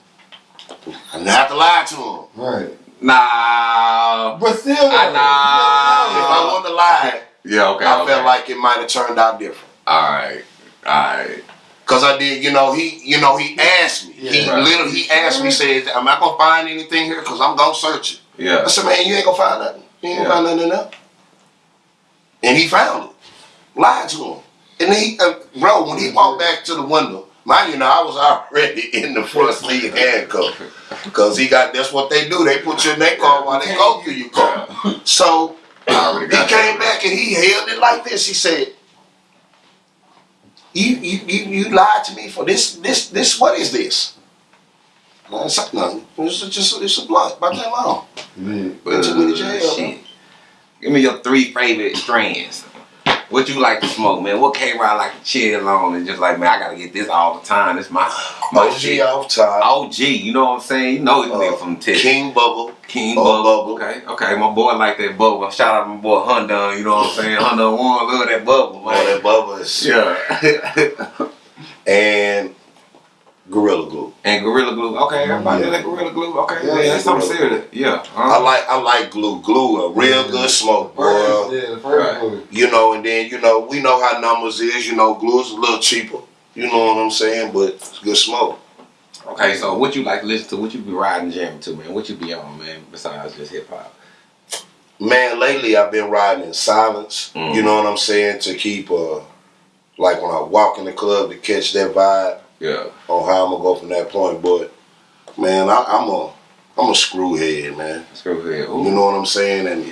I didn't have to lie to him. right. Nah. But still, I know. If I wanted to lie, Yeah, okay. I okay. felt like it might have turned out different. Alright. Alright. Cause I did, you know, he, you know, he asked me. he Right. literally, he asked me, said, "Am I gonna find anything here? Cause I'm gonna search it." Yeah. I said, "Man, you ain't gonna find nothing. You ain't gonna Yeah. find nothing in there." and he found it. Lied to him. And then he, uh, bro, when he walked back to the window, mind you, now I was already in the front seat handcuffed. Because he got, that's what they do. They put you in their car while they go through your car. So he came that. back and he held it like this. He said, "You you you, you lied to me for this this this. What is this?" I said nothing. It's just it's a blunt. About that long. Yeah. Went to jail. Uh, shit. Give me your three favorite strands. What you like to smoke, man? What K Rock like to chill on and just like, man, I gotta get this all the time. It's my my OG shit. off top. OG, you know what I'm saying? You know this Uh, nigga from Texas. King Bubble. King Oh, Bubble. Bubble. Okay, okay. My boy like that bubble. Shout out to my boy Hundun, you know what I'm saying? Hundun one, love that bubble, man. that Bubble is. Yeah. And Gorilla Glue. and Gorilla Glue. Okay, everybody Yeah. like Gorilla Glue. Okay, Yeah, yeah, that's something serious. Yeah. I huh? like I like glue. Glue a real Yeah. good smoke, boy. yeah, the first Right. one. You know, and then you know we know how numbers is. You know, glue is a little cheaper. You know what I'm saying? But it's good smoke. Okay, so what you like to listen to? What you be riding jamming to, man? What you be on, man? Besides just hip hop. Man, lately I've been riding in silence. Mm. You know what I'm saying? To keep uh like when I walk in the club to catch that vibe Yeah. on how I'm gonna go from that point. But man, I, I'm a I'm a screwhead, man. Screw here. You know what I'm saying? And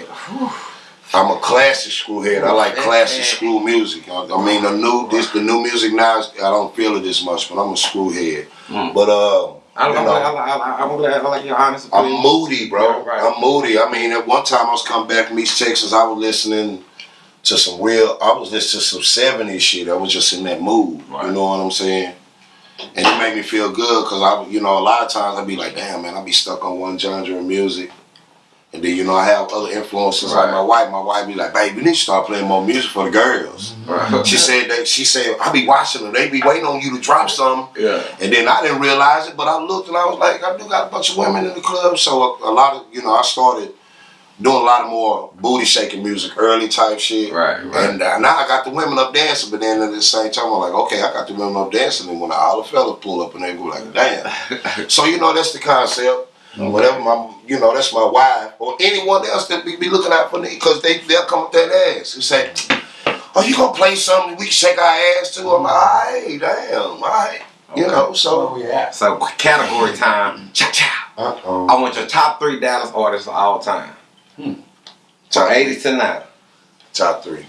I'm a classic screwhead. I like classic screw music. I, I mean, the new this the new music now. I don't feel it as much, but I'm a screwhead. Mm. But uh, I, you know, I, I, I'm glad I like your honest I'm moody, bro. Right, right. I'm moody. I mean, at one time I was coming back from East Texas. I was listening to some real. I was listening to some '70s shit. I was just in that mood. Right. You know what I'm saying? And it made me feel good because I, you know, a lot of times I'd be like, damn, man, I'd be stuck on one genre of music. And then, you know, I have other influences right. like my wife. My wife be like, babe, you need to start playing more music for the girls. Right. She said that, she said, I be watching them. They be waiting on you to drop something. Yeah. And then I didn't realize it, but I looked and I was like, I do got a bunch of women in the club. So a, a lot of, you know, I started doing a lot of more booty shaking music, early type shit. Right, right. And uh, now I got the women up dancing, but then at the same time, I'm like, okay, I got the women up dancing. And when all the fellas pull up and they go like, damn. so, you know, that's the concept. Whatever my, you know, that's my wife or anyone else that be, be looking out for me because they, they'll come up that ass and say, oh, you going to play something we can shake our ass to? I'm like, all right, damn, all right. You know, so. Where we at? So category time. Cha cha. Uh oh. I want your top three Dallas artists of all time. From Top, 80s to now. top three.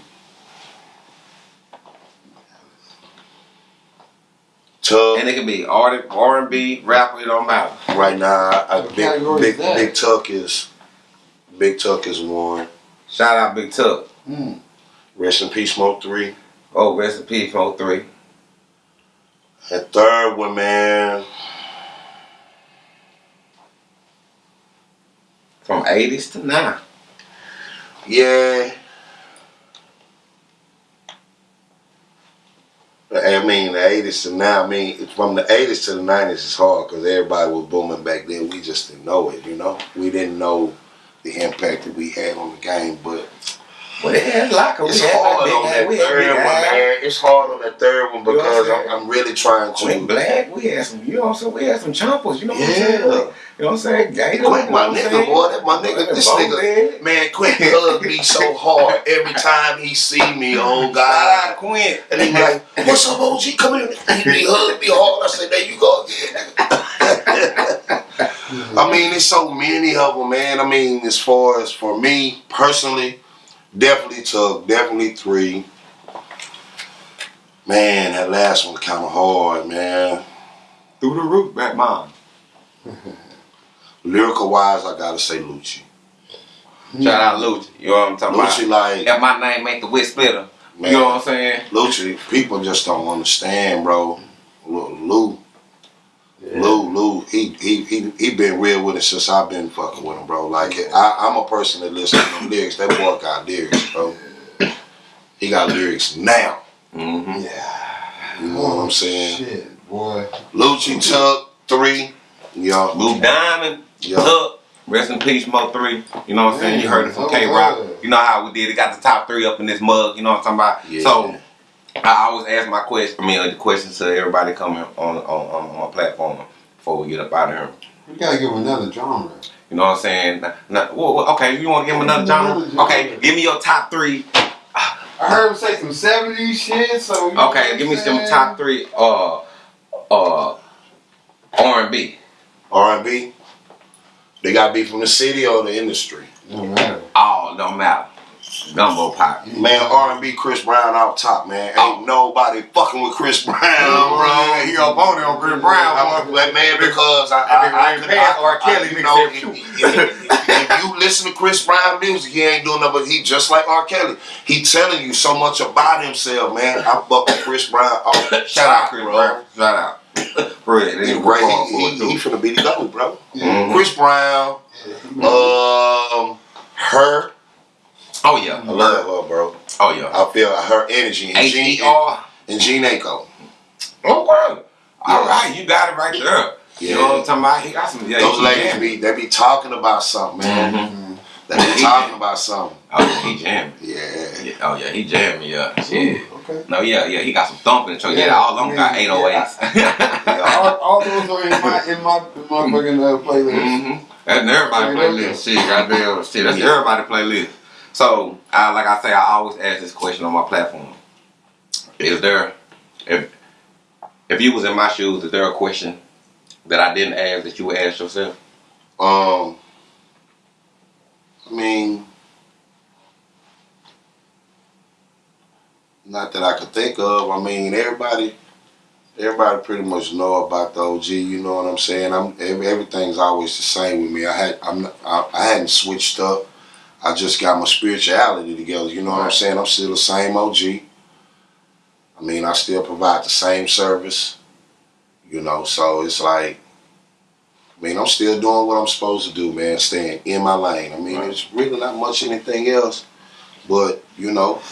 Tug, And it can be artist, R&B, rapper, it don't matter. right now, I, What big, big, is big Tuck is, Big Tuck is one. Shout out Big Tuck. Mm. Rest in peace, Smoke three. Oh, rest in peace, from 03. And third one, man, From 80s to now. yeah. I mean, the 80s to now, I mean, from the 80s to the 90s is hard because everybody was booming back then. We just didn't know it, you know? We didn't know the impact that we had on the game, but Well, they had like It's hard on that third one, man. It's hard on that third one You know I'm because? I'm, I'm really trying Queen to. Black, we had some, you know what I'm saying? We had some chompers, you know what I'm Yeah. saying? You know what I'm saying? Gator, know my nigga, saying? boy. That my nigga. This nigga, man, Quinn hug me so hard every time he see me. Oh God. Quinn. And he like, "What's up, OG? Come here." He be hug me hard. I say, "There you go again." I mean, there's so many of them, man. I mean, as far as for me personally, definitely took definitely three. Man, that last one was kind of hard, man. Through the roof, back mom. Lyrical wise, I gotta say Lucci. Shout out Lucci. You know what I'm talking Lucci, about? like, If my name ain't the wit splitter, man, you know what I'm saying? Lucci, people just don't understand, bro. Lou, Lou, Lou, Lou, he, he, he, he been real with it since I've been fucking with him, bro. Like, I, I'm a person that listens to them lyrics. That boy got lyrics, bro. He got lyrics now. Mm-hmm. Yeah. You know what I'm saying? Shit, boy. Lucci took three. Yo, Lou Diamond, yo. Tuck, rest in peace, Mo 3. You know what I'm saying? You heard it from Oh, K Rock. You know how we did it. Got the top three up in this mug. You know what I'm talking about? Yeah. So, I always ask my question, I mean, the questions to everybody coming on, on, on, on my platform before we get up out of here. We gotta give him another genre. You know what I'm saying? Now, now, well, well, okay, you want to give me another Another genre? genre. Okay, give me your top three. I heard him say some 70s shit, so. you Okay, give me some top three uh uh R and B. R&B. They got to be from the city or the industry. Don't matter. Oh, don't matter. Gumbo pop. Man, R&B, Chris Brown out top, man. Ain't Oh. nobody fucking with Chris Brown, bro. He up on it on Chris Brown. like, man, because I, I I, I, Rain Pants or Kelly you know, if, if- you listen to Chris Brown music, he ain't doing nothing but he just like R. Kelly. He telling you so much about himself, man. I fuck with Chris Brown off the Shout out Chris bro. Brown. Shout out. They He, going he, he, he finna be the GOAT, bro. Mhm. Chris Brown, um, her. Oh yeah. I love her, bro. Oh yeah. I feel her energy. And H Gene, E R. and Jhené Aiko. Okay. All right, you got it right there. You know what I'm talking about? He got some. Yeah, Those ladies jamming. be they be talking about something, man. Mhm. They be talking about something. Oh, he jamming. Yeah. Yeah, oh yeah, he jamming. Yeah, shit. Okay. No, yeah, yeah, he got some thumping. in the truck. Yeah, Yeah, all of them got yeah, 808s. all, all those are in my in my motherfucking uh, playlist. mm-hmm. That's everybody playlist. Shit, goddamn, shit. That's everybody playlist. So, I, like I say, I always ask this question on my platform. Is there, if if you was in my shoes, is there a question that I didn't ask that you would ask yourself? Um. I mean, not that I could think of. I mean, everybody, everybody pretty much know about the OG. You know what I'm saying? I'm everything's always the same with me. I had I'm I, I hadn't switched up. I just got my spirituality together. You know what I'm saying? I'm still the same OG. I mean, I still provide the same service. You know, so it's like. I mean, I'm still doing what I'm supposed to do, man, staying in my lane. I mean, Right. it's really not much anything else. But, you know,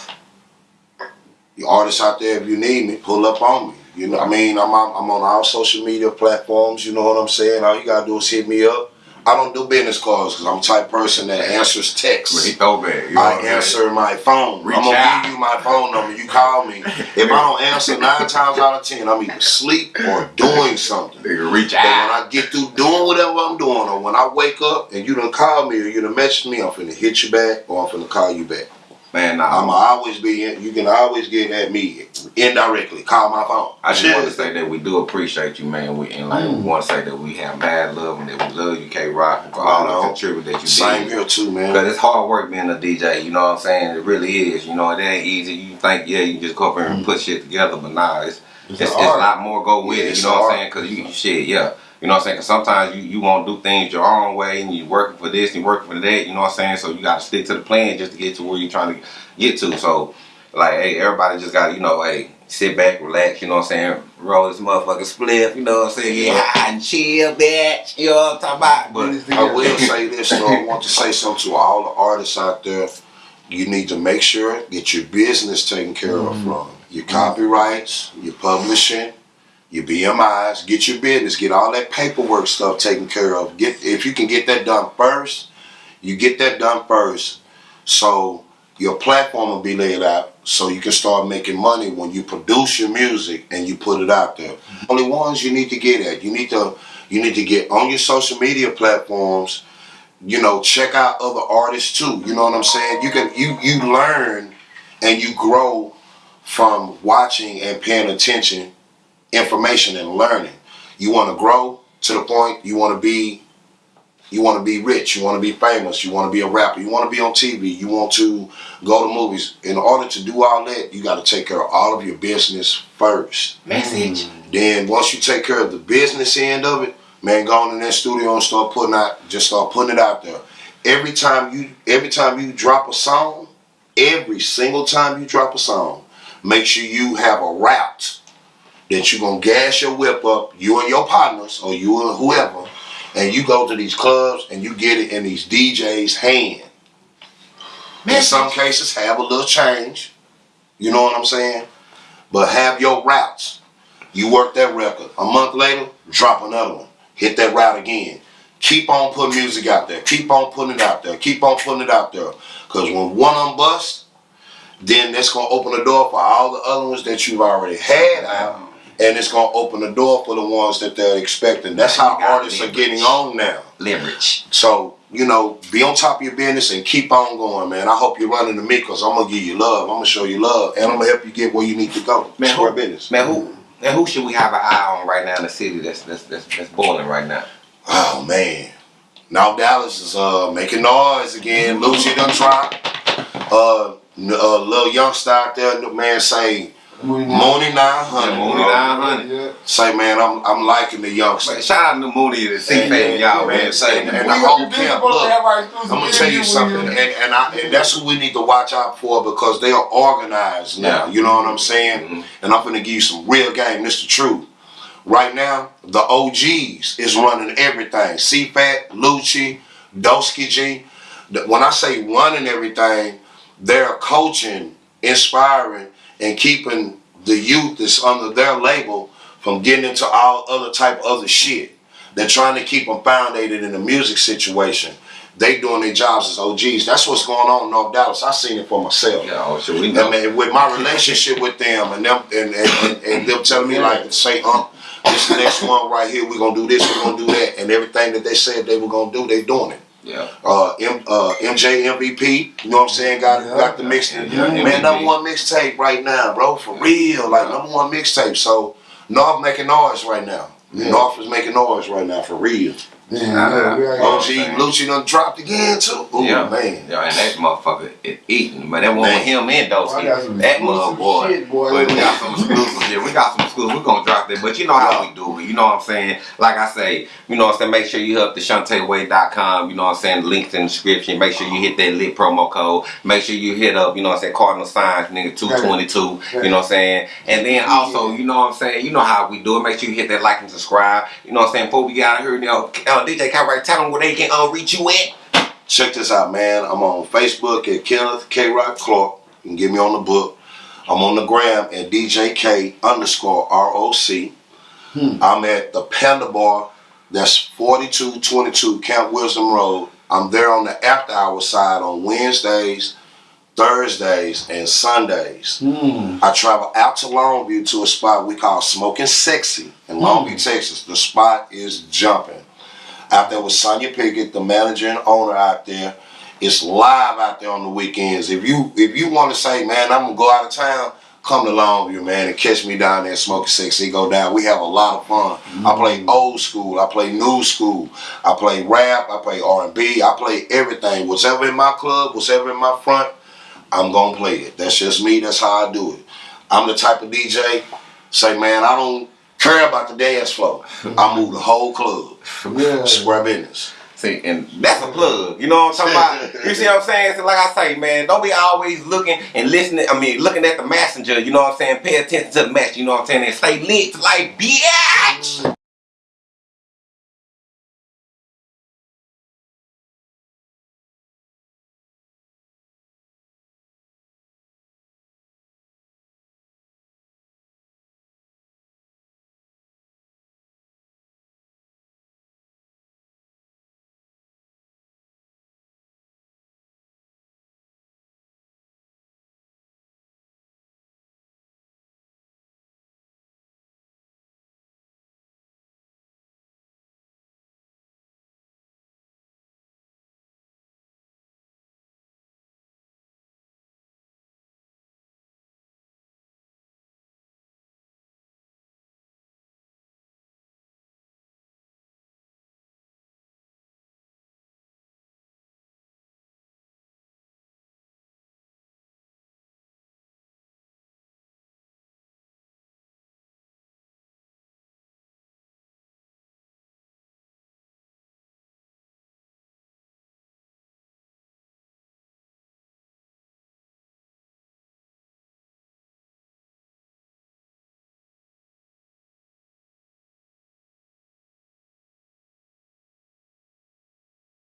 the artists out there, if you need me, pull up on me. You know, I mean, I'm, I'm on all social media platforms, you know what I'm saying? All you gotta do is hit me up. I don't do business calls because I'm the type of person that answers texts. Well, he throwback. You know I answer my phone. Reach I'm gonna give you my phone number. You call me. If I don't answer nine times out of ten, I'm either asleep or doing something. Nigga, reach But when out. I get through doing whatever I'm doing, or when I wake up and you done call me or you done message me, I'm finna hit you back or I'm finna call you back. Man, nah, I'ma always be in, you can always get at me indirectly. Call my phone. I just want to say that we do appreciate you, man. We and like we want to say that we have mad love and that we love you, K Rock, and for all the contribute that you Same did. here too, man. Because it's hard work being a DJ, you know what I'm saying? It really is. You know, it ain't easy. You think, yeah, you can just go up here and mm. put shit together, but nah, it's it's, it's, an a lot more go with Yeah, it. You know what I'm saying? Because you shit, yeah. You know what I'm saying? Because sometimes you, you want to do things your own way and you're working for this and you're working for that. You know what I'm saying? So you got to stick to the plan just to get to where you're trying to get to. So, like, hey, everybody just got to, you know, hey, sit back, relax. You know what I'm saying? Roll this motherfucking spliff. You know what I'm saying? Yeah, and chill, bitch. You know what I'm talking about? But I will say this though. I want to say something to all the artists out there. You need to make sure get your business taken care of mm-hmm. from your copyrights, your publishing, your BMIs. Get your business, get all that paperwork stuff taken care of. Get if you can get that done first, you get that done first. So your platform will be laid out so you can start making money when you produce your music and you put it out there. Mm-hmm. Only ones you need to get at. You need to you need to get on your social media platforms. You know, check out other artists too. You know what I'm saying? You can you you learn and you grow from watching and paying attention, information and learning. You want to grow to the point you want to be you want to be rich, you want to be famous, you want to be a rapper, you want to be on TV, you want to go to movies. In order to do all that, you got to take care of all of your business first. message. Mm. Then once you take care of the business end of it, man, go in that studio and start putting out, just start putting it out there. Every time you, every time you drop a song, every single time you drop a song, make sure you have a route that you're gonna gas your whip up, you and your partners or you and whoever, and you go to these clubs and you get it in these DJs' hand. In some cases, have a little change. You know what I'm saying? But have your routes. You work that record. A month later, drop another one. Hit that route again. Keep on putting music out there. Keep on putting it out there. Keep on putting it out there. Because when one of them busts, then that's going to open the door for all the other ones that you've already had out. And it's going to open the door for the ones that they're expecting. That's how artists are getting on now. Leverage. So you know, be on top of your business and keep on going, man. I hope you're running to me because I'm gonna give you love. I'm gonna show you love, and I'm gonna help you get where you need to go. Man, who- business. Man, who and who should we have an eye on right now in the city that's that's that's, that's boiling right now? Oh man. Now Dallas is uh making noise again. Lucci done tried. Uh, uh little youngster out there, the man say Mooney Mooney 900. Mooney 900. Yeah. Say man, I'm I'm liking the youngster. Man, shout out to Mooney and the C yeah, y'all, man, say, man. We the whole camp, look, I'm gonna tell you something, and, and I and that's who we need to watch out for because they are organized now. Yeah. You know what I'm saying? Mhm. And I'm gonna give you some real game. This the truth. Right now, the OGs is running everything. CFAT, Lucci, Dosky G. When I say running everything, they're coaching, inspiring, and keeping the youth that's under their label from getting into all other type of other shit. They're trying to keep them founded in the music situation. They doing their jobs as OGs. That's what's going on in North Dallas. I seen it for myself. yeah, oh, sure we I mean, with my relationship with them and them and, and, and, and them telling me like say, um, this next one right here, we're gonna do this, we're gonna do that, and everything that they said they were gonna do, they doing it. Yeah. Uh, M, uh, MJ MVP, you know what I'm saying? Got Yeah. got the mixtape. Yeah, man, number one mixtape right now, bro, for real. Like number one mixtape. So North making noise right now. North is making noise right now for real. Damn, Nah, yeah, we nah. are- Oh, OG man. Lucci done dropped again too. Ooh, yeah, man. Yeah, and that motherfucker is eating. But that one with him and I got Dosey. That exclusive mother boy. shit, boy. But we got some exclusives here. We got some exclusives. We're gonna drop that. But you know how we do it. You know what I'm saying? Like I say, you know what I'm saying? Make sure you hit up the ShantaeWay.com. You know what I'm saying? Links in the description. Make sure you hit that lit promo code. Make sure you hit up, you know what I'm saying? Cardinal Signs, nigga, 222. You know what I'm saying? And then also, you know what I'm saying? You know how we do it. Make sure you hit that like and subscribe. You know what I'm saying? Before we get out of here, you know, uh, DJ Kyrie, tell them where they can uh, reach you at. Check this out, man. I'm on Facebook at Kenneth K. Rock Clark. You can get me on the book. I'm on the gram at DJK underscore ROC. I'm at the Panda Bar. That's 4222 Camp Wisdom Road. I'm there on the after hour side on Wednesdays, Thursdays, and Sundays. Hmm. I travel out to Longview to a spot we call Smoking Sexy in Longview, Texas. The spot is jumping. Out there with Sonia Pickett, the manager and owner out there. It's live out there on the weekends. If you if you want to say, man, I'm gonna go out of town, come to Longview, man, and catch me down there smoking sexy. Go down. We have a lot of fun. I play mm. old school. I play new school. I play rap. I play R&B. I play everything. Whatever in my club, whatever in my front, I'm gonna play it. That's just me. That's how I do it. I'm the type of DJ. Say, man, I don't care about the dance floor. Mm-hmm. I move the whole club. Yeah. Square business. See, and that's a plug. You know what I'm talking about? You see what I'm saying? So like I say, man, don't be always looking and listening. I mean, looking at the messenger. You know what I'm saying? Pay attention to the message. You know what I'm saying? And stay lit like bitch.